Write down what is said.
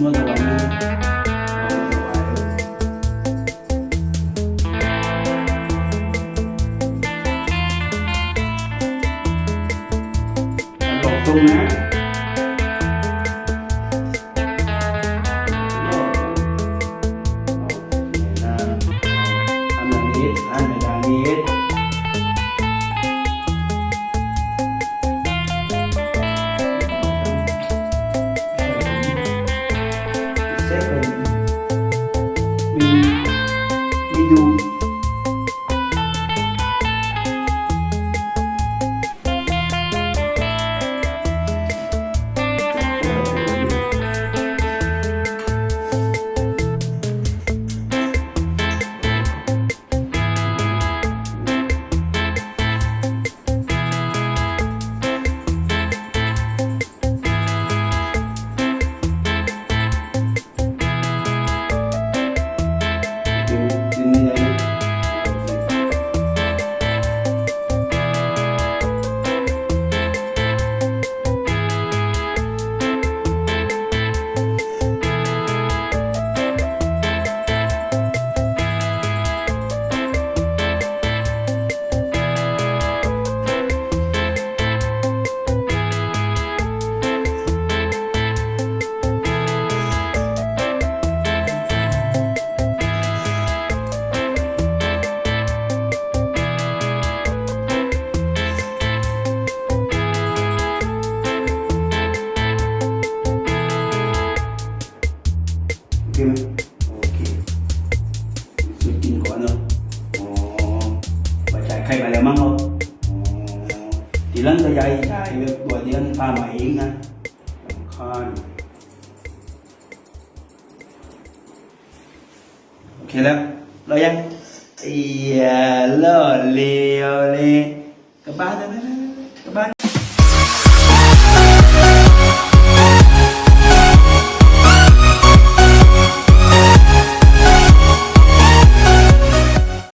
semua gawainya langsung nah kia ok. Suy tin của anh rồi. Chạy khay bài là măng không thì lần tới chạy được đuổi đi pha máy nè con ok lắm lo dây thì lơ lì lì các bạn đó.